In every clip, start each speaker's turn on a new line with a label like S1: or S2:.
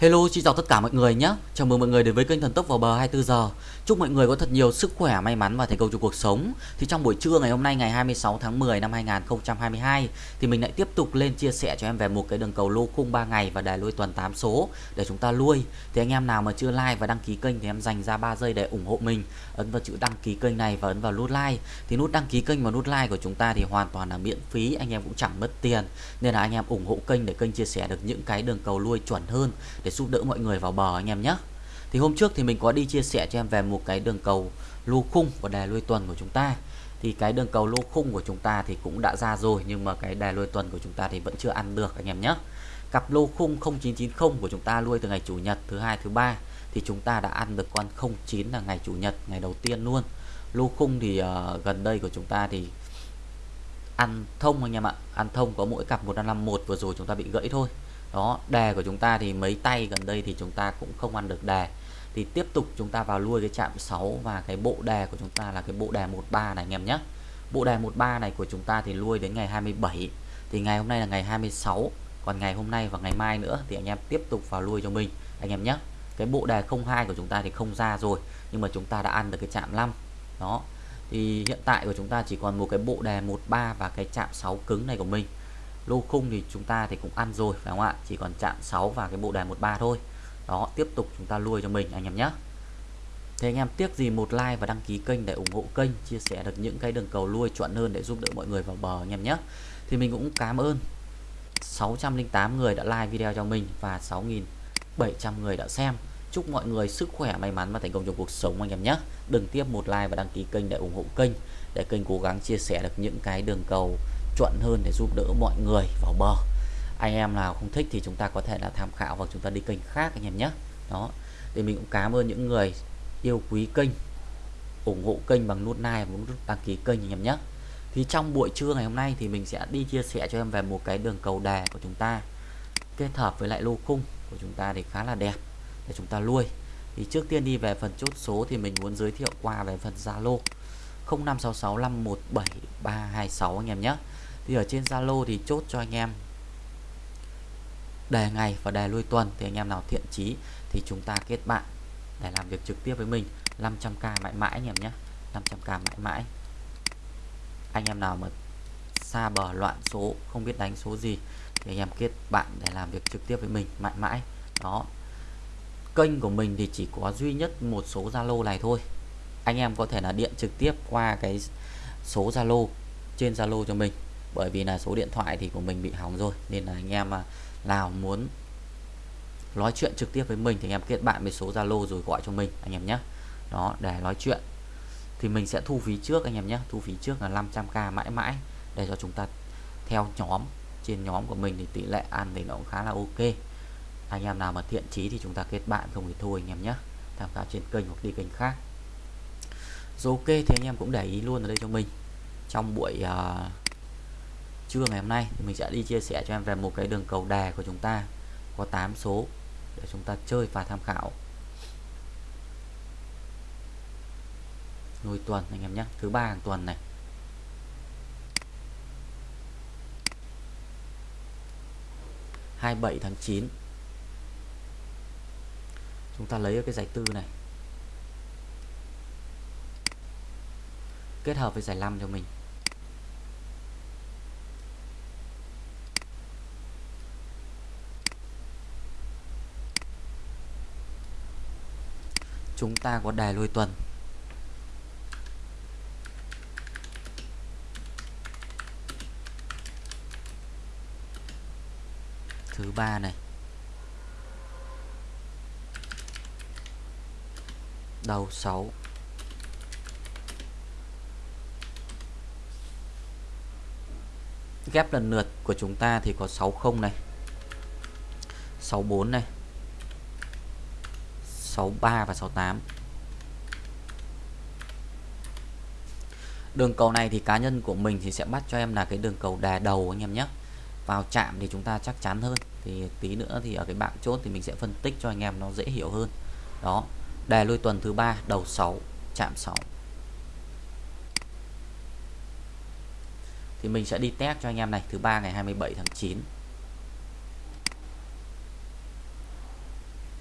S1: Hello, xin chào tất cả mọi người nhé. Chào mừng mọi người đến với kênh Thần Tốc vào bờ 24 giờ. Chúc mọi người có thật nhiều sức khỏe, may mắn và thành công trong cuộc sống. Thì trong buổi trưa ngày hôm nay ngày 26 tháng 10 năm 2022 thì mình lại tiếp tục lên chia sẻ cho em về một cái đường cầu lô khung 3 ngày và đài lui tuần 8 số để chúng ta lui. Thì anh em nào mà chưa like và đăng ký kênh thì em dành ra 3 giây để ủng hộ mình. Ấn vào chữ đăng ký kênh này và ấn vào nút like. Thì nút đăng ký kênh và nút like của chúng ta thì hoàn toàn là miễn phí, anh em cũng chẳng mất tiền. Nên là anh em ủng hộ kênh để kênh chia sẻ được những cái đường cầu lui chuẩn hơn để giúp đỡ mọi người vào bờ anh em nhé. Thì hôm trước thì mình có đi chia sẻ cho em về một cái đường cầu lô khung và đài lui tuần của chúng ta. Thì cái đường cầu lô khung của chúng ta thì cũng đã ra rồi nhưng mà cái đài lui tuần của chúng ta thì vẫn chưa ăn được anh em nhé. Cặp lô khung 0990 của chúng ta lui từ ngày chủ nhật thứ hai thứ ba thì chúng ta đã ăn được con 09 là ngày chủ nhật ngày đầu tiên luôn. Lô khung thì uh, gần đây của chúng ta thì ăn thông anh em ạ. Ăn thông có mỗi cặp 1551 vừa rồi chúng ta bị gãy thôi đó đề của chúng ta thì mấy tay gần đây thì chúng ta cũng không ăn được đề thì tiếp tục chúng ta vào lui cái chạm 6 và cái bộ đề của chúng ta là cái bộ đề 13 này anh em nhé. Bộ đề 13 này của chúng ta thì lui đến ngày 27 thì ngày hôm nay là ngày 26 còn ngày hôm nay và ngày mai nữa thì anh em tiếp tục vào lui cho mình, anh em nhé. Cái bộ đề 02 của chúng ta thì không ra rồi, nhưng mà chúng ta đã ăn được cái chạm 5 đó, thì hiện tại của chúng ta chỉ còn một cái bộ đề 13 và cái chạm 6 cứng này của mình lô khung thì chúng ta thì cũng ăn rồi, phải không ạ? Chỉ còn chạm 6 và cái bộ đề 13 thôi. Đó, tiếp tục chúng ta nuôi cho mình, anh em nhé. Thế anh em, tiếc gì một like và đăng ký kênh để ủng hộ kênh, chia sẻ được những cái đường cầu nuôi chuẩn hơn để giúp đỡ mọi người vào bờ, anh em nhé. Thì mình cũng cảm ơn 608 người đã like video cho mình và 6.700 người đã xem. Chúc mọi người sức khỏe, may mắn và thành công trong cuộc sống, anh em nhé. Đừng tiếp một like và đăng ký kênh để ủng hộ kênh, để kênh cố gắng chia sẻ được những cái đường cầu chuẩn hơn để giúp đỡ mọi người vào bờ. Anh em nào không thích thì chúng ta có thể là tham khảo và chúng ta đi kênh khác anh em nhé. Đó. Thì mình cũng cảm ơn những người yêu quý kênh, ủng hộ kênh bằng nút like và nút đăng ký kênh anh em nhé. Thì trong buổi trưa ngày hôm nay thì mình sẽ đi chia sẻ cho em về một cái đường cầu đề của chúng ta kết hợp với lại lô khung của chúng ta thì khá là đẹp để chúng ta nuôi. Thì trước tiên đi về phần chốt số thì mình muốn giới thiệu qua về phần Zalo. 0566517326 anh em nhé thì ở trên Zalo thì chốt cho anh em. Đề ngày và đề lui tuần thì anh em nào thiện chí thì chúng ta kết bạn để làm việc trực tiếp với mình. 500k mãi mãi anh em nhé. 500k mãi mãi. Anh em nào mà xa bờ loạn số, không biết đánh số gì thì anh em kết bạn để làm việc trực tiếp với mình mãi mãi. Đó. Kênh của mình thì chỉ có duy nhất một số Zalo này thôi. Anh em có thể là điện trực tiếp qua cái số Zalo, trên Zalo cho mình bởi vì là số điện thoại thì của mình bị hỏng rồi nên là anh em à, nào muốn nói chuyện trực tiếp với mình thì anh em kết bạn với số Zalo rồi gọi cho mình anh em nhé. Đó để nói chuyện. Thì mình sẽ thu phí trước anh em nhé. Thu phí trước là 500k mãi mãi để cho chúng ta theo nhóm trên nhóm của mình thì tỷ lệ ăn thì nó cũng khá là ok. Anh em nào mà thiện chí thì chúng ta kết bạn không thì thôi anh em nhé. Tham khảo trên kênh hoặc đi kênh khác. Rồi ok thì anh em cũng để ý luôn ở đây cho mình. Trong buổi uh, trưa ngày hôm nay thì mình sẽ đi chia sẻ cho em về một cái đường cầu đề của chúng ta. Có 8 số để chúng ta chơi và tham khảo. Nuôi tuần anh em nhé. Thứ ba hàng tuần này. hai bảy tháng 9 chúng ta lấy cái giải tư này. Kết hợp với giải năm cho mình. Chúng ta có đài lôi tuần. Thứ ba này. Đầu 6 ghép lần lượt của chúng ta thì có 60 này. 64 này. 63 và 68 đường cầu này thì cá nhân của mình thì sẽ bắt cho em là cái đường cầu đà đầu anh em nhé. Vào chạm thì chúng ta chắc chắn hơn. Thì tí nữa thì ở cái bảng chốt thì mình sẽ phân tích cho anh em nó dễ hiểu hơn. Đó đề lui tuần thứ ba, đầu 6 chạm 6 thì mình sẽ đi test cho anh em này, thứ ba ngày 27 tháng 9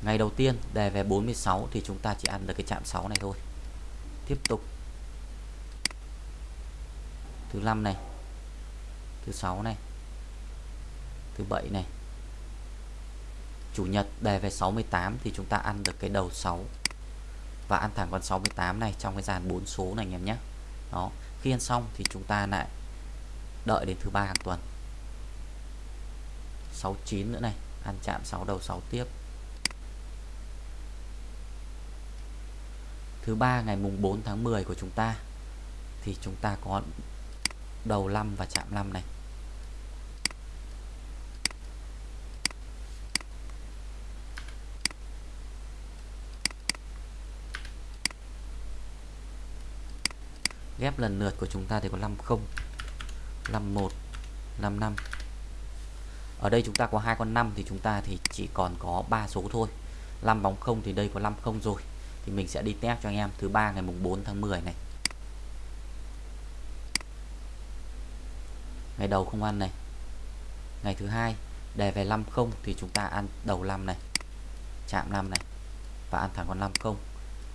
S1: ngày đầu tiên đề về 46 thì chúng ta chỉ ăn được cái chạm 6 này thôi. Tiếp tục. Thứ 5 này. Thứ 6 này. Thứ 7 này. Chủ nhật đề về 68 thì chúng ta ăn được cái đầu 6 và ăn thẳng con 68 này trong cái dàn 4 số này anh em nhé. Đó. Khi ăn xong thì chúng ta lại đợi đến thứ ba hàng tuần. 69 nữa này. Ăn chạm 6 đầu 6 tiếp. Thứ ba ngày mùng 4 tháng 10 của chúng ta, thì chúng ta có đầu 5 và chạm 5 này. Ghép lần lượt của chúng ta thì có 50 51 55 ở đây chúng ta có hai con 5 thì chúng ta thì chỉ còn có 3 số thôi. 5 bóng 0 thì đây có 50 rồi thì mình sẽ đi test cho anh em. Thứ ba ngày mùng 4 tháng 10 này. Ngày đầu không ăn này. Ngày thứ hai đề về 50 thì chúng ta ăn đầu 5 này, chạm 5 này và ăn thẳng con 50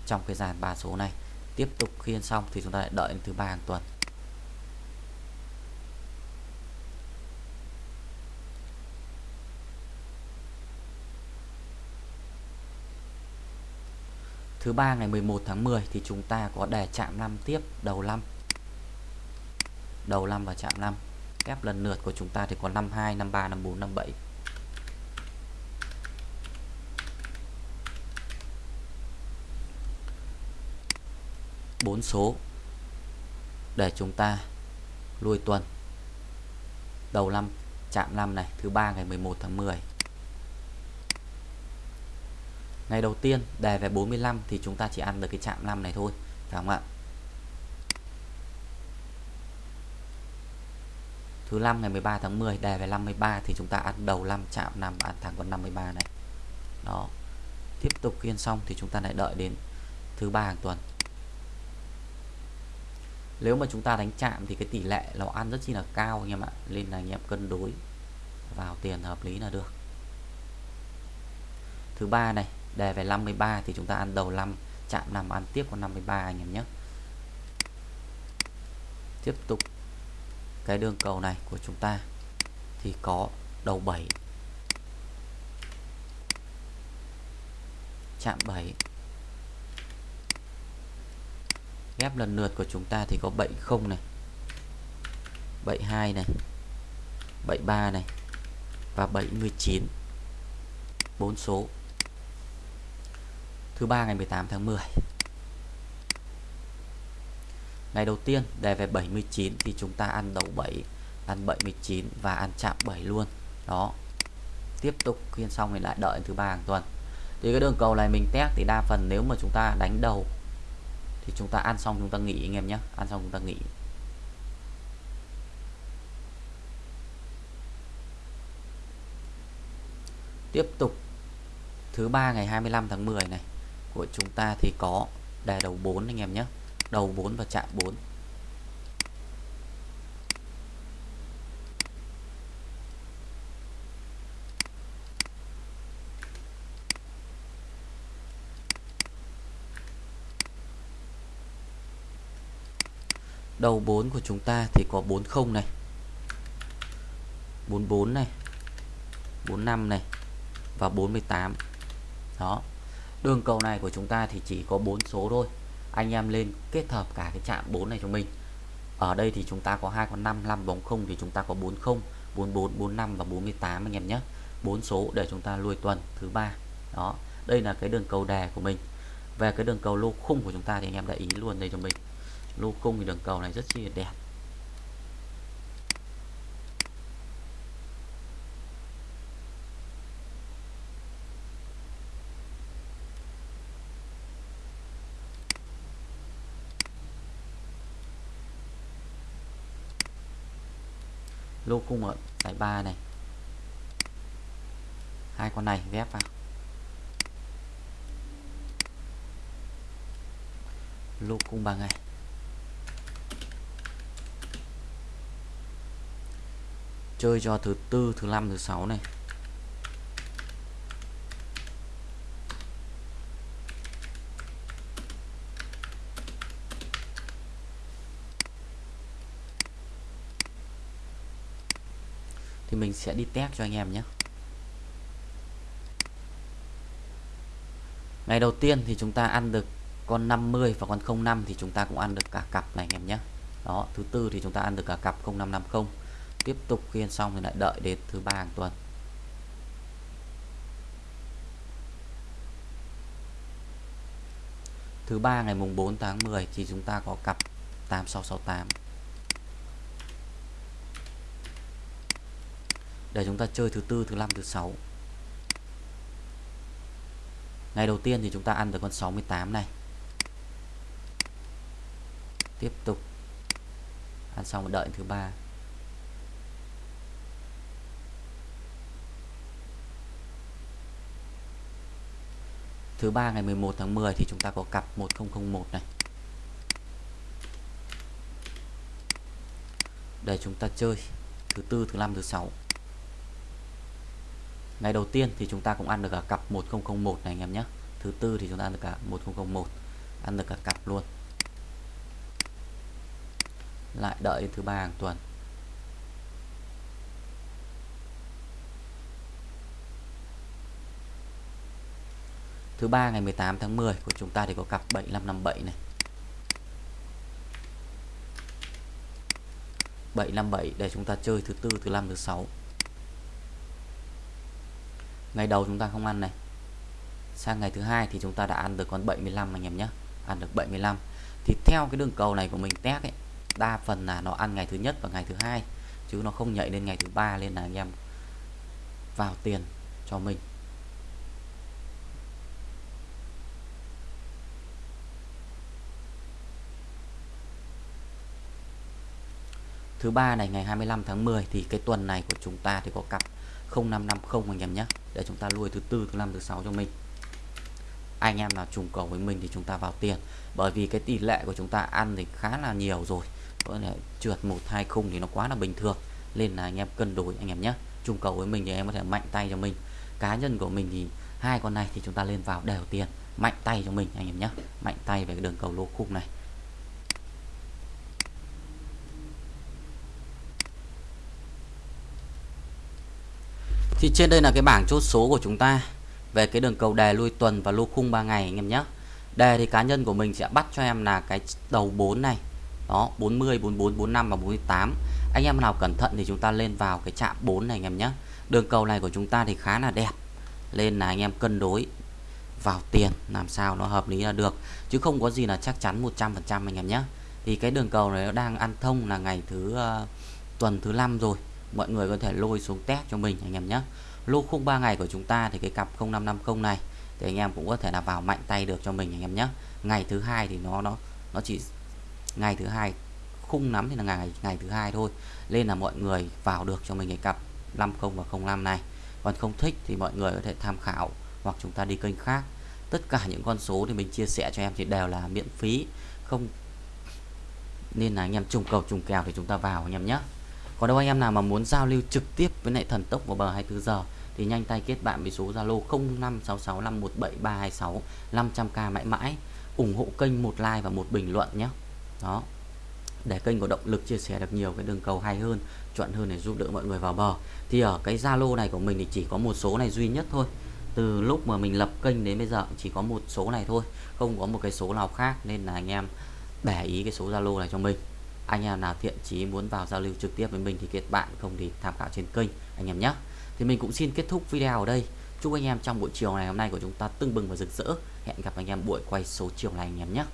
S1: trong cái dàn ba số này, tiếp tục khi ăn xong thì chúng ta lại đợi đến thứ ba hàng tuần. Thứ ba ngày 11 tháng 10 thì chúng ta có đề chạm 5 tiếp đầu 5 đầu 5 và chạm 5 ghép lần lượt của chúng ta thì có 52 53 54 57 bốn số để chúng ta lui tuần. Đầu năm, chạm năm này, thứ ba ngày 11 tháng 10 ngày đầu tiên, đề về 45 thì chúng ta chỉ ăn được cái chạm 5 này thôi, phải không ạ? Thứ 5 ngày 13 tháng 10 đề về 53 thì chúng ta ăn đầu 5 chạm 5 ăn thẳng con 53 này. Đó. Tiếp tục khiên xong thì chúng ta lại đợi đến thứ ba hàng tuần. Nếu mà chúng ta đánh chạm thì cái tỷ lệ nó ăn rất chi là cao anh em ạ, nên là anh em cân đối vào tiền hợp lý là được. Thứ ba này đề về 53 thì chúng ta ăn đầu 5 chạm 5 ăn tiếp con 53 anh em nhé. Tiếp tục cái đường cầu này của chúng ta thì có đầu 7 chạm 7 ghép lần lượt của chúng ta thì có 70 này 72 này 73 này và 79 bốn số thứ ba ngày 18 tháng 10 ngày đầu tiên, đề về 79 thì chúng ta ăn đầu 7 ăn 79 và ăn chạm 7 luôn. Đó. Tiếp tục khiên xong thì lại đợi thứ ba hàng tuần. Thì cái đường cầu này mình test thì đa phần nếu mà chúng ta đánh đầu thì chúng ta ăn xong chúng ta nghỉ anh em nhé. Ăn xong chúng ta nghỉ. Tiếp tục thứ ba ngày 25 tháng 10 này của chúng ta thì có đề đầu 4 anh em nhé. Đầu 4 và chạm 4 đầu 4 của chúng ta thì có 40 này. 44 này. 45 này. Và 48 đó đường cầu này của chúng ta thì chỉ có 4 số thôi. Anh em lên kết hợp cả cái chạm 4 này cho mình. Ở đây thì chúng ta có hai con 5 5 bóng không thì chúng ta có 40 44 45 và 48 anh em nhé. Bốn số để chúng ta lui tuần thứ ba. Đó, đây là cái đường cầu đề của mình. Về cái đường cầu lô khung của chúng ta thì anh em để ý luôn đây cho mình. Lô khung thì đường cầu này rất chi là đẹp. Lô khung ở giải ba này. Hai con này ghép vào. Lô khung ba ngày. Chơi cho thứ tư, thứ năm, thứ sáu này. Thì mình sẽ đi test cho anh em nhé. Ngày đầu tiên thì chúng ta ăn được con 50 và con 05 thì chúng ta cũng ăn được cả cặp này anh em nhé. Đó, thứ tư thì chúng ta ăn được cả cặp 0550 tiếp tục khi ăn xong thì lại đợi đến thứ ba hàng tuần. Thứ ba ngày mùng 4 tháng 10 thì chúng ta có cặp 8668 để chúng ta chơi thứ tư, thứ năm, thứ sáu. Ngày đầu tiên thì chúng ta ăn được con 68 này. Tiếp tục. Ăn xong đợi thứ ba. Thứ ba ngày 11 tháng 10 thì chúng ta có cặp 1001 này. Để chúng ta chơi thứ tư, thứ năm, thứ sáu ngày đầu tiên thì chúng ta cũng ăn được cả cặp 1001 này anh em nhé. Thứ tư thì chúng ta ăn được cả 1001 ăn được cả cặp luôn. Lại đợi thứ ba hàng tuần. Thứ ba ngày 18 tháng 10 của chúng ta thì có cặp 7557 này. 757 để chúng ta chơi thứ tư, thứ năm, thứ sáu ngày đầu chúng ta không ăn này. Sang ngày thứ hai thì chúng ta đã ăn được con 75 anh em nhé. Ăn được 75 thì theo cái đường cầu này của mình test ấy, đa phần là nó ăn ngày thứ nhất và ngày thứ hai, chứ nó không nhảy lên ngày thứ ba nên là anh em vào tiền cho mình. Thứ ba này, ngày 25 tháng 10 thì cái tuần này của chúng ta thì có cặp 0550 anh em nhé. Để chúng ta nuôi thứ tư, thứ năm, thứ sáu cho mình. Anh em nào trùng cầu với mình thì chúng ta vào tiền. Bởi vì cái tỷ lệ của chúng ta ăn thì khá là nhiều rồi. Có thể trượt một, hai khung thì nó quá là bình thường. Nên là anh em cân đối anh em nhé. Trùng cầu với mình thì em có thể mạnh tay cho mình. Cá nhân của mình thì hai con này thì chúng ta lên vào đều tiền. Mạnh tay cho mình anh em nhé. Mạnh tay về cái đường cầu lô khung này. Thì trên đây là cái bảng chốt số của chúng ta về cái đường cầu đề lui tuần và lô khung 3 ngày anh em nhé. Đề thì cá nhân của mình sẽ bắt cho em là cái đầu 4 này. Đó 40 44 45 và 48 anh em nào cẩn thận thì chúng ta lên vào cái chạm 4 này anh em nhé. Đường cầu này của chúng ta thì khá là đẹp. Lên là anh em cân đối vào tiền làm sao nó hợp lý là được. Chứ không có gì là chắc chắn 100% anh em nhé. Thì cái đường cầu này nó đang ăn thông là ngày thứ uh, tuần thứ năm rồi mọi người có thể lôi xuống test cho mình, anh em nhé. Lô khung 3 ngày của chúng ta thì cái cặp 0550 này, thì anh em cũng có thể là vào mạnh tay được cho mình, anh em nhé. Ngày thứ hai thì nó nó nó chỉ, ngày thứ hai, khung nắm thì là ngày ngày thứ hai thôi. Nên là mọi người vào được cho mình cái cặp 50 và 05 này. Còn không thích thì mọi người có thể tham khảo hoặc chúng ta đi kênh khác. Tất cả những con số thì mình chia sẻ cho em thì đều là miễn phí. Không, nên là anh em trùng cầu trùng kèo thì chúng ta vào, anh em nhé còn đâu anh em nào mà muốn giao lưu trực tiếp với lại thần tốc vào bờ 24 giờ, thì nhanh tay kết bạn với số Zalo 0566517326 500k mãi mãi. Ủng hộ kênh một like và một bình luận nhé. Đó. Để kênh có động lực chia sẻ được nhiều cái đường cầu hay hơn, chuẩn hơn để giúp đỡ mọi người vào bờ. Thì ở cái Zalo này của mình thì chỉ có một số này duy nhất thôi. Từ lúc mà mình lập kênh đến bây giờ chỉ có một số này thôi, không có một cái số nào khác. Nên là anh em để ý cái số Zalo này cho mình anh em nào thiện chí muốn vào giao lưu trực tiếp với mình thì kết bạn, không thì tham khảo trên kênh, anh em nhé. Thì mình cũng xin kết thúc video ở đây. Chúc anh em trong buổi chiều ngày hôm nay của chúng ta tưng bừng và rực rỡ. Hẹn gặp anh em buổi quay số chiều này anh em nhé.